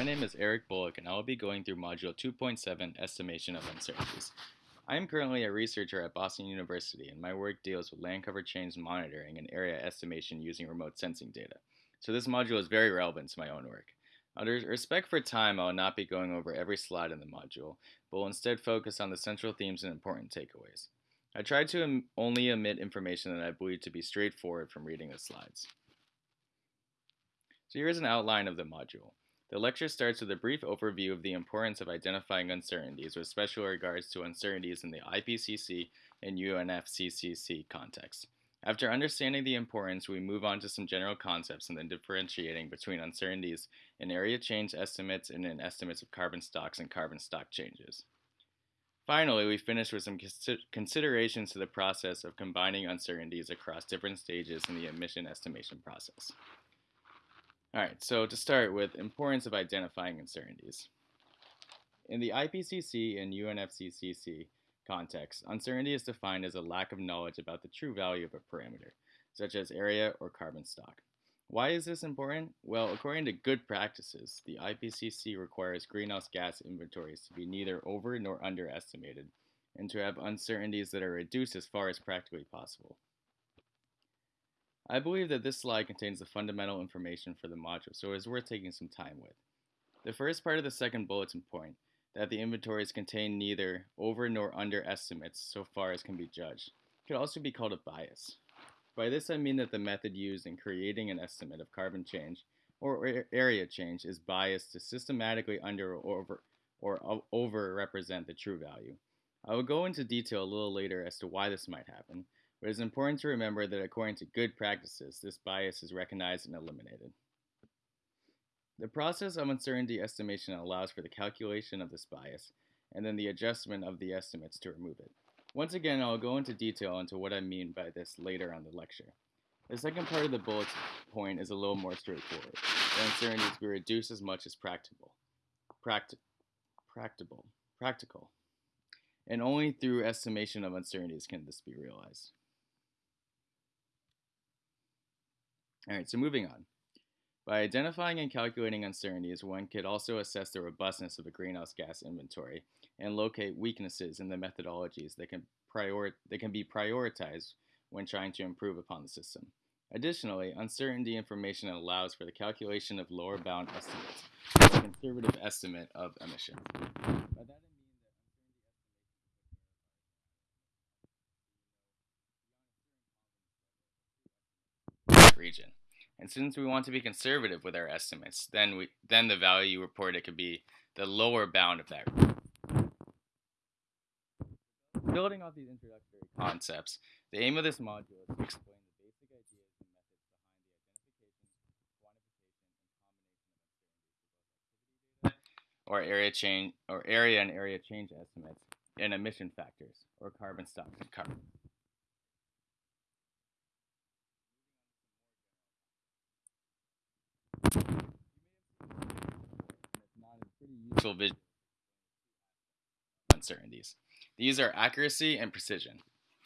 my name is Eric Bullock and I will be going through Module 2.7 Estimation of Uncertainties. I am currently a researcher at Boston University and my work deals with land cover change monitoring and area estimation using remote sensing data. So this module is very relevant to my own work. Out of respect for time, I will not be going over every slide in the module, but will instead focus on the central themes and important takeaways. I tried to only omit information that I believe to be straightforward from reading the slides. So here's an outline of the module. The lecture starts with a brief overview of the importance of identifying uncertainties with special regards to uncertainties in the IPCC and UNFCCC context. After understanding the importance, we move on to some general concepts and then differentiating between uncertainties in area change estimates and in estimates of carbon stocks and carbon stock changes. Finally, we finish with some considerations to the process of combining uncertainties across different stages in the emission estimation process. All right, so to start with, importance of identifying uncertainties. In the IPCC and UNFCCC context, uncertainty is defined as a lack of knowledge about the true value of a parameter, such as area or carbon stock. Why is this important? Well, according to good practices, the IPCC requires greenhouse gas inventories to be neither over nor underestimated, and to have uncertainties that are reduced as far as practically possible. I believe that this slide contains the fundamental information for the module, so it is worth taking some time with. The first part of the second bulletin point, that the inventories contain neither over nor under estimates so far as can be judged, could also be called a bias. By this I mean that the method used in creating an estimate of carbon change or area change is biased to systematically under or over or over represent the true value. I will go into detail a little later as to why this might happen, but it is important to remember that according to good practices, this bias is recognized and eliminated. The process of uncertainty estimation allows for the calculation of this bias, and then the adjustment of the estimates to remove it. Once again, I'll go into detail into what I mean by this later on the lecture. The second part of the bullet point is a little more straightforward. The uncertainties be reduced as much as practicable. Practi practicable. Practical. And only through estimation of uncertainties can this be realized. All right, so moving on. By identifying and calculating uncertainties, one could also assess the robustness of a greenhouse gas inventory and locate weaknesses in the methodologies that can, prior that can be prioritized when trying to improve upon the system. Additionally, uncertainty information allows for the calculation of lower bound estimates, a conservative estimate of emissions. region. And since we want to be conservative with our estimates, then we then the value reported could be the lower bound of that. Building off these introductory concepts, the aim of this module is to explain the basic ideas and methods behind the identification, quantification, and combination of or area change or area and area change estimates and emission factors or carbon stocks and carbon. Useful vision uncertainties. These are accuracy and precision.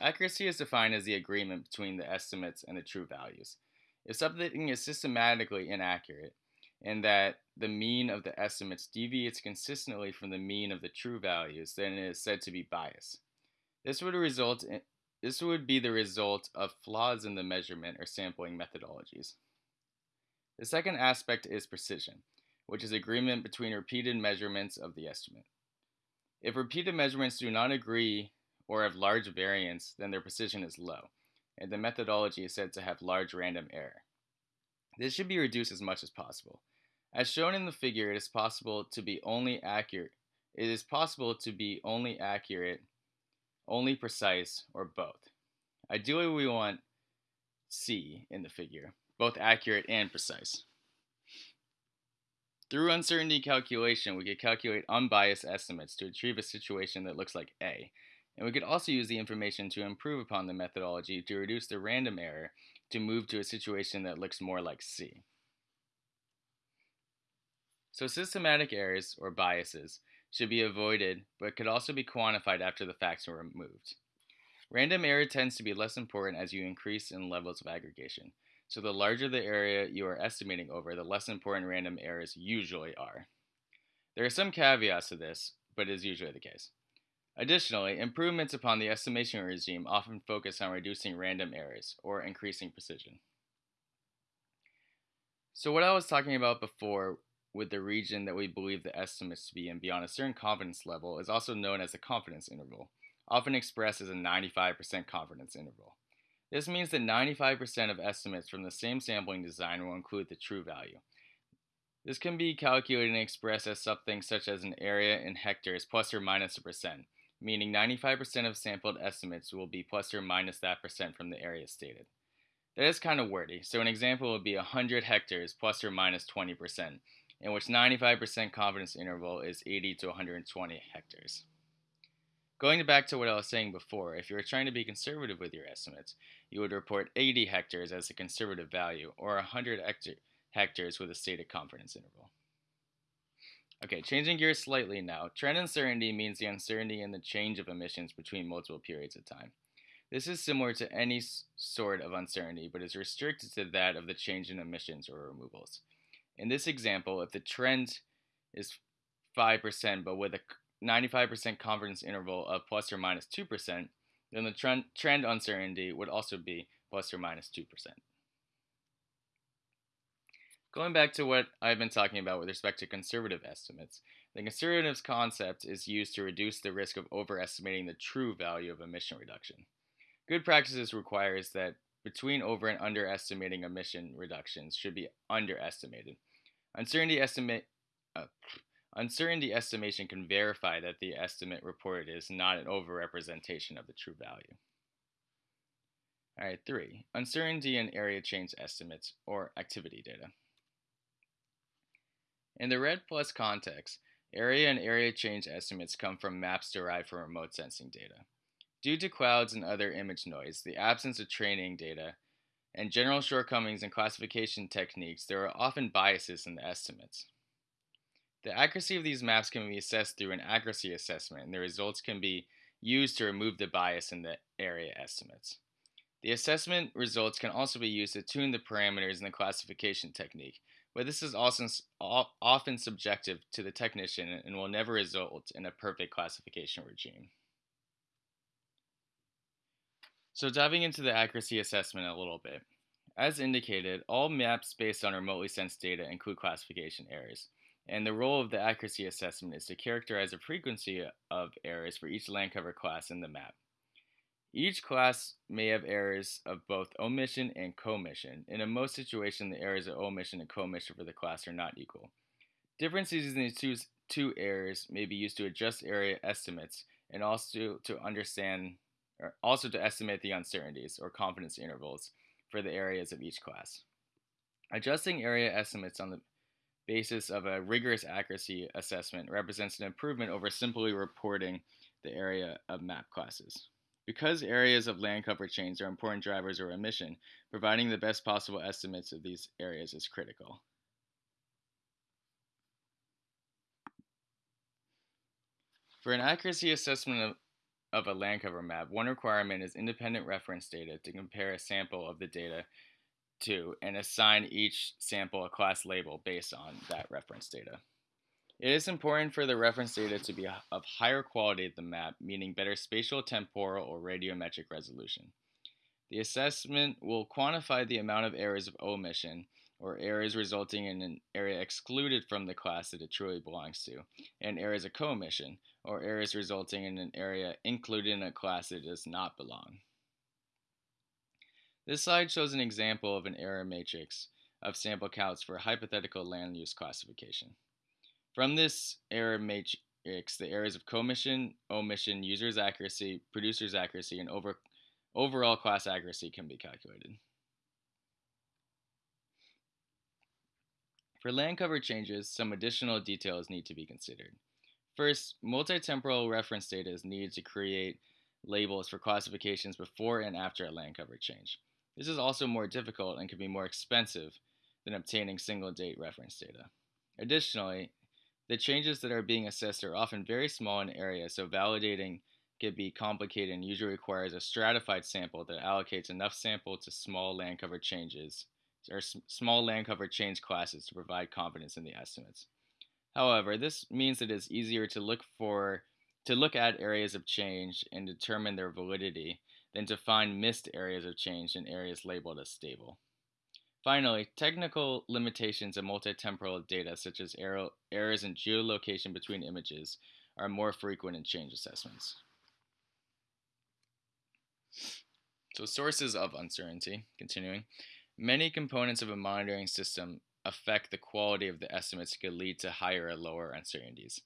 Accuracy is defined as the agreement between the estimates and the true values. If something is systematically inaccurate, and that the mean of the estimates deviates consistently from the mean of the true values, then it is said to be biased. This would result in, this would be the result of flaws in the measurement or sampling methodologies. The second aspect is precision which is agreement between repeated measurements of the estimate. If repeated measurements do not agree or have large variance, then their precision is low, and the methodology is said to have large random error. This should be reduced as much as possible. As shown in the figure, it is possible to be only accurate. It is possible to be only accurate, only precise, or both. Ideally, we want C in the figure, both accurate and precise. Through uncertainty calculation, we could calculate unbiased estimates to achieve a situation that looks like A. And we could also use the information to improve upon the methodology to reduce the random error to move to a situation that looks more like C. So systematic errors, or biases, should be avoided, but could also be quantified after the facts are removed. Random error tends to be less important as you increase in levels of aggregation. So the larger the area you are estimating over, the less important random errors usually are. There are some caveats to this, but it is usually the case. Additionally, improvements upon the estimation regime often focus on reducing random errors or increasing precision. So what I was talking about before with the region that we believe the estimates to be in beyond a certain confidence level is also known as the confidence interval, often expressed as a 95% confidence interval. This means that 95% of estimates from the same sampling design will include the true value. This can be calculated and expressed as something such as an area in hectares plus or minus a percent, meaning 95% of sampled estimates will be plus or minus that percent from the area stated. That is kind of wordy, so an example would be 100 hectares plus or minus 20%, in which 95% confidence interval is 80 to 120 hectares. Going back to what I was saying before, if you were trying to be conservative with your estimates, you would report 80 hectares as a conservative value, or 100 hectares with a stated confidence interval. Okay, changing gears slightly now. Trend uncertainty means the uncertainty in the change of emissions between multiple periods of time. This is similar to any sort of uncertainty, but is restricted to that of the change in emissions or removals. In this example, if the trend is 5%, but with a 95% confidence interval of plus or minus 2%, then the trend, trend uncertainty would also be plus or minus 2%. Going back to what I've been talking about with respect to conservative estimates, the conservative concept is used to reduce the risk of overestimating the true value of emission reduction. Good practices requires that between over and underestimating emission reductions should be underestimated. Uncertainty estimate uh, uncertainty estimation can verify that the estimate reported is not an overrepresentation of the true value. All right, three, uncertainty in area change estimates or activity data. In the REDD Plus context, area and area change estimates come from maps derived from remote sensing data. Due to clouds and other image noise, the absence of training data, and general shortcomings in classification techniques, there are often biases in the estimates. The accuracy of these maps can be assessed through an accuracy assessment, and the results can be used to remove the bias in the area estimates. The assessment results can also be used to tune the parameters in the classification technique, but this is also often subjective to the technician and will never result in a perfect classification regime. So diving into the accuracy assessment a little bit. As indicated, all maps based on remotely sensed data include classification errors, and the role of the accuracy assessment is to characterize the frequency of errors for each land cover class in the map. Each class may have errors of both omission and commission, in most situations the errors of omission and commission for the class are not equal. Differences in these two, two errors may be used to adjust area estimates and also to understand or also to estimate the uncertainties or confidence intervals for the areas of each class. Adjusting area estimates on the basis of a rigorous accuracy assessment represents an improvement over simply reporting the area of map classes. Because areas of land cover change are important drivers of emission, providing the best possible estimates of these areas is critical. For an accuracy assessment of, of a land cover map, one requirement is independent reference data to compare a sample of the data to and assign each sample a class label based on that reference data. It is important for the reference data to be of higher quality than the map, meaning better spatial, temporal, or radiometric resolution. The assessment will quantify the amount of errors of omission, or errors resulting in an area excluded from the class that it truly belongs to, and errors of commission, or errors resulting in an area included in a class that does not belong. This slide shows an example of an error matrix of sample counts for a hypothetical land use classification. From this error matrix, the errors of commission, omission, user's accuracy, producer's accuracy, and over, overall class accuracy can be calculated. For land cover changes, some additional details need to be considered. First, multi-temporal reference data is needed to create labels for classifications before and after a land cover change. This is also more difficult and can be more expensive than obtaining single date reference data. Additionally, the changes that are being assessed are often very small in area, so validating can be complicated and usually requires a stratified sample that allocates enough sample to small land cover changes or small land cover change classes to provide confidence in the estimates. However, this means that it is easier to look for to look at areas of change and determine their validity than to find missed areas of change in areas labeled as stable. Finally, technical limitations of multitemporal data, such as errors in geolocation between images, are more frequent in change assessments. So, sources of uncertainty, continuing. Many components of a monitoring system affect the quality of the estimates could lead to higher or lower uncertainties.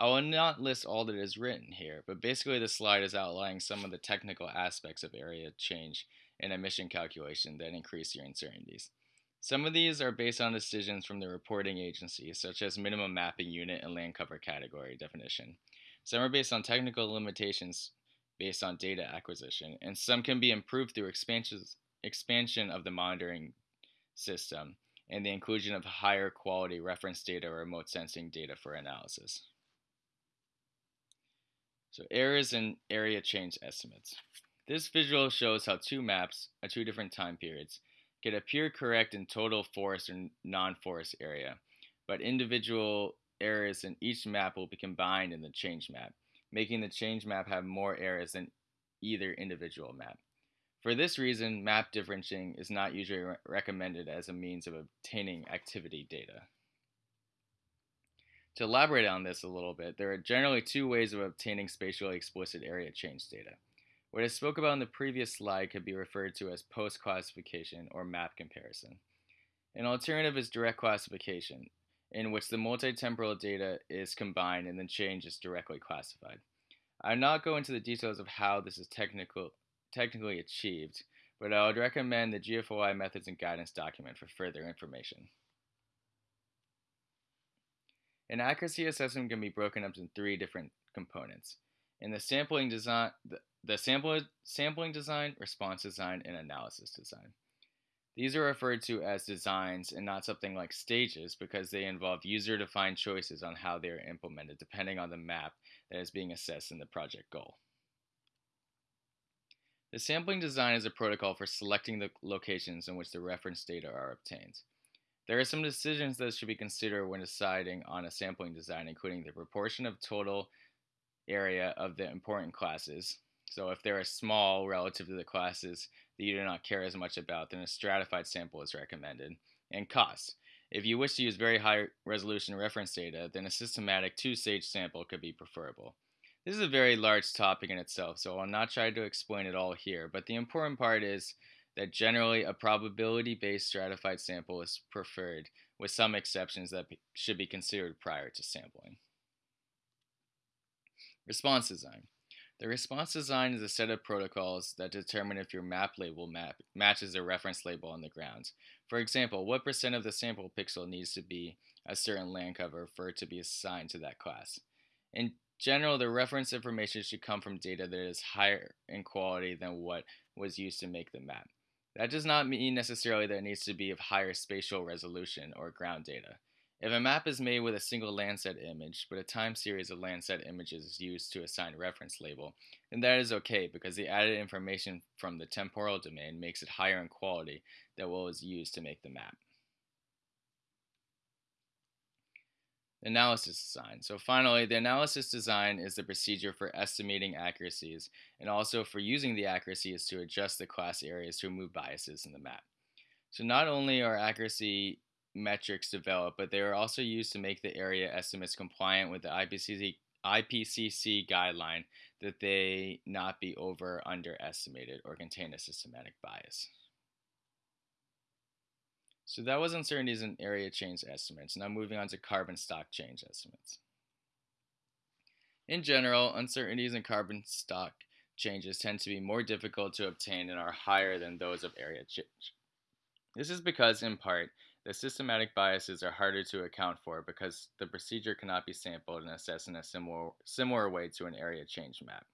I will not list all that is written here, but basically the slide is outlining some of the technical aspects of area change and emission calculation that increase your uncertainties. Some of these are based on decisions from the reporting agency, such as minimum mapping unit and land cover category definition. Some are based on technical limitations based on data acquisition, and some can be improved through expansion of the monitoring system and the inclusion of higher quality reference data or remote sensing data for analysis. So errors in area change estimates. This visual shows how two maps at two different time periods can appear correct in total forest or non-forest area, but individual errors in each map will be combined in the change map, making the change map have more errors than either individual map. For this reason, map differentiating is not usually re recommended as a means of obtaining activity data. To elaborate on this a little bit, there are generally two ways of obtaining spatially explicit area change data. What I spoke about in the previous slide could be referred to as post-classification or map comparison. An alternative is direct classification, in which the multi-temporal data is combined and then change is directly classified. I'll not go into the details of how this is technical, technically achieved, but I would recommend the GFOI methods and guidance document for further information. An accuracy assessment can be broken up into three different components. In the sampling design, the, the sample, sampling design, response design, and analysis design. These are referred to as designs and not something like stages because they involve user-defined choices on how they are implemented depending on the map that is being assessed in the project goal. The sampling design is a protocol for selecting the locations in which the reference data are obtained. There are some decisions that should be considered when deciding on a sampling design, including the proportion of total area of the important classes, so if they're small relative to the classes that you do not care as much about, then a stratified sample is recommended. And cost. If you wish to use very high resolution reference data, then a systematic two-stage sample could be preferable. This is a very large topic in itself, so I'll not try to explain it all here, but the important part is that generally a probability-based stratified sample is preferred, with some exceptions that should be considered prior to sampling. Response design. The response design is a set of protocols that determine if your map label map matches a reference label on the ground. For example, what percent of the sample pixel needs to be a certain land cover for it to be assigned to that class. In general, the reference information should come from data that is higher in quality than what was used to make the map. That does not mean necessarily that it needs to be of higher spatial resolution or ground data. If a map is made with a single Landsat image, but a time series of Landsat images is used to assign reference label, then that is okay because the added information from the temporal domain makes it higher in quality than what was used to make the map. Analysis design. So finally, the analysis design is the procedure for estimating accuracies and also for using the accuracies to adjust the class areas to remove biases in the map. So not only are accuracy metrics developed, but they are also used to make the area estimates compliant with the IPCC, IPCC guideline that they not be over underestimated or contain a systematic bias. So that was uncertainties in area change estimates. Now moving on to carbon stock change estimates. In general, uncertainties in carbon stock changes tend to be more difficult to obtain and are higher than those of area change. This is because, in part, the systematic biases are harder to account for because the procedure cannot be sampled and assessed in a similar, similar way to an area change map.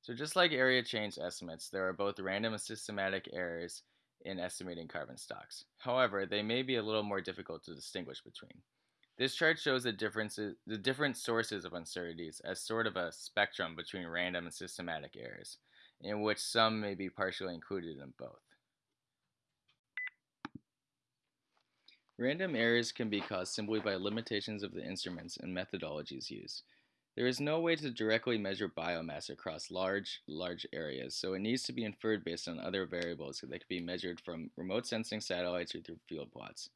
So just like area change estimates, there are both random and systematic errors in estimating carbon stocks. However, they may be a little more difficult to distinguish between. This chart shows the differences, the different sources of uncertainties as sort of a spectrum between random and systematic errors, in which some may be partially included in both. Random errors can be caused simply by limitations of the instruments and methodologies used. There is no way to directly measure biomass across large, large areas, so it needs to be inferred based on other variables that can be measured from remote sensing satellites or through field plots.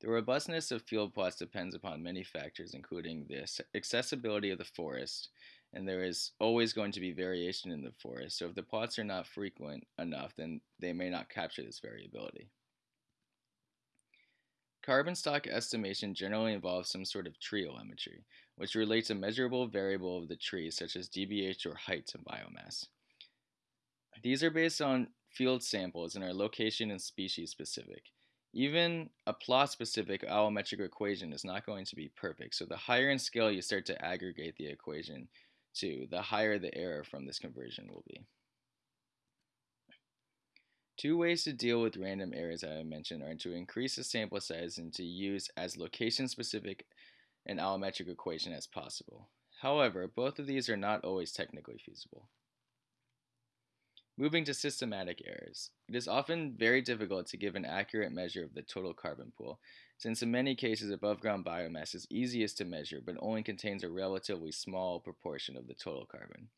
The robustness of field plots depends upon many factors, including the accessibility of the forest, and there is always going to be variation in the forest, so if the plots are not frequent enough, then they may not capture this variability. Carbon stock estimation generally involves some sort of tree allometry, which relates a measurable variable of the tree, such as DBH or height, to biomass. These are based on field samples and are location and species specific. Even a plot specific allometric equation is not going to be perfect, so the higher in scale you start to aggregate the equation to, the higher the error from this conversion will be. Two ways to deal with random errors that I mentioned are to increase the sample size and to use as location-specific an allometric equation as possible. However, both of these are not always technically feasible. Moving to systematic errors. It is often very difficult to give an accurate measure of the total carbon pool, since in many cases above ground biomass is easiest to measure but only contains a relatively small proportion of the total carbon.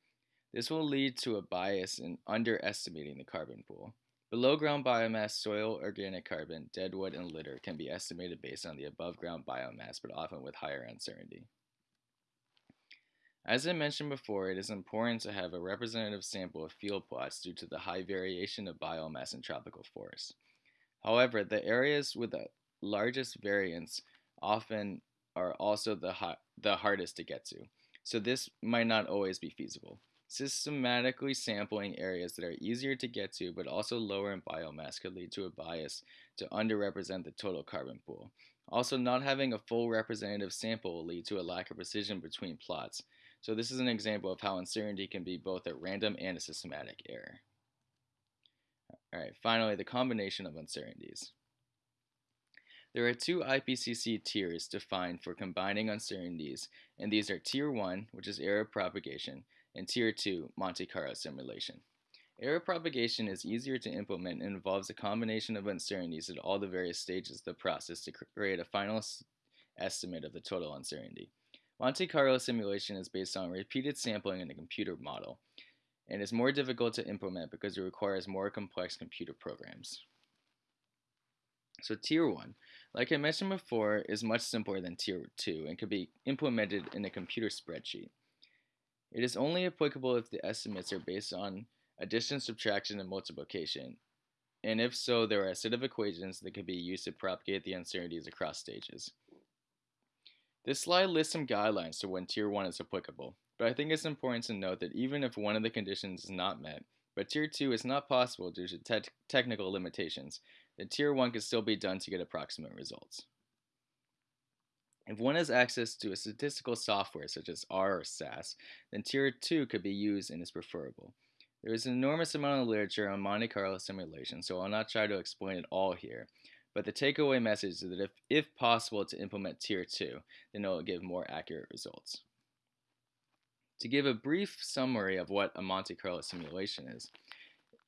This will lead to a bias in underestimating the carbon pool. Below ground biomass, soil, organic carbon, deadwood, and litter can be estimated based on the above ground biomass, but often with higher uncertainty. As I mentioned before, it is important to have a representative sample of field plots due to the high variation of biomass in tropical forests. However, the areas with the largest variance often are also the, the hardest to get to, so this might not always be feasible. Systematically sampling areas that are easier to get to but also lower in biomass could lead to a bias to underrepresent the total carbon pool. Also, not having a full representative sample will lead to a lack of precision between plots. So this is an example of how uncertainty can be both a random and a systematic error. Alright, finally, the combination of uncertainties. There are two IPCC tiers defined for combining uncertainties, and these are Tier 1, which is error propagation, and Tier 2 Monte Carlo simulation. Error propagation is easier to implement and involves a combination of uncertainties at all the various stages of the process to create a final estimate of the total uncertainty. Monte Carlo simulation is based on repeated sampling in a computer model and is more difficult to implement because it requires more complex computer programs. So Tier 1, like I mentioned before, is much simpler than Tier 2 and can be implemented in a computer spreadsheet. It is only applicable if the estimates are based on addition, subtraction, and multiplication, and if so, there are a set of equations that can be used to propagate the uncertainties across stages. This slide lists some guidelines to when Tier 1 is applicable, but I think it's important to note that even if one of the conditions is not met, but Tier 2 is not possible due to te technical limitations, then Tier 1 can still be done to get approximate results. If one has access to a statistical software such as R or SAS, then Tier 2 could be used and is preferable. There is an enormous amount of literature on Monte Carlo simulation, so I'll not try to explain it all here. But the takeaway message is that if, if possible to implement Tier 2, then it will give more accurate results. To give a brief summary of what a Monte Carlo simulation is,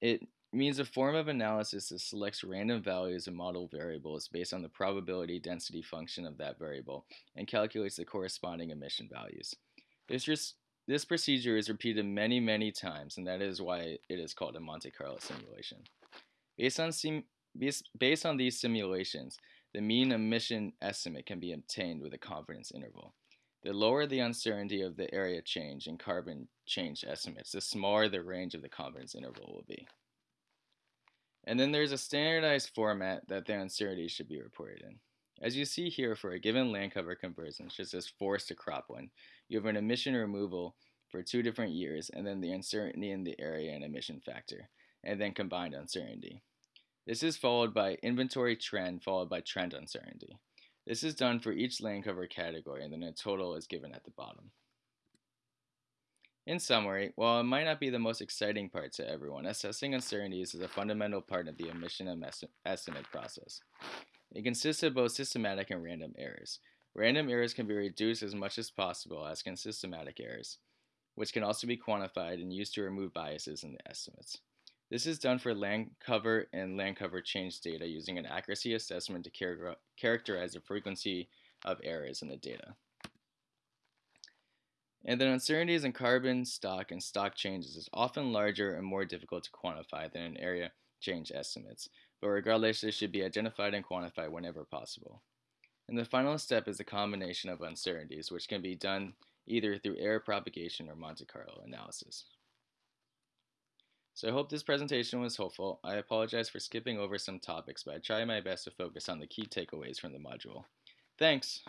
it means a form of analysis that selects random values of model variables based on the probability density function of that variable and calculates the corresponding emission values. This, this procedure is repeated many, many times, and that is why it is called a Monte Carlo simulation. Based on, based on these simulations, the mean emission estimate can be obtained with a confidence interval. The lower the uncertainty of the area change and carbon change estimates, the smaller the range of the confidence interval will be. And then there's a standardized format that the uncertainty should be reported in. As you see here for a given land cover conversion, such as forest to crop one. you have an emission removal for two different years, and then the uncertainty in the area and emission factor, and then combined uncertainty. This is followed by inventory trend followed by trend uncertainty. This is done for each land cover category, and then a total is given at the bottom. In summary, while it might not be the most exciting part to everyone, assessing uncertainties is a fundamental part of the emission estimate process. It consists of both systematic and random errors. Random errors can be reduced as much as possible, as can systematic errors, which can also be quantified and used to remove biases in the estimates. This is done for land cover and land cover change data using an accuracy assessment to char characterize the frequency of errors in the data. And then uncertainties in carbon stock and stock changes is often larger and more difficult to quantify than in area change estimates, but regardless, they should be identified and quantified whenever possible. And the final step is the combination of uncertainties, which can be done either through error propagation or Monte Carlo analysis. So I hope this presentation was helpful. I apologize for skipping over some topics, but I try my best to focus on the key takeaways from the module. Thanks!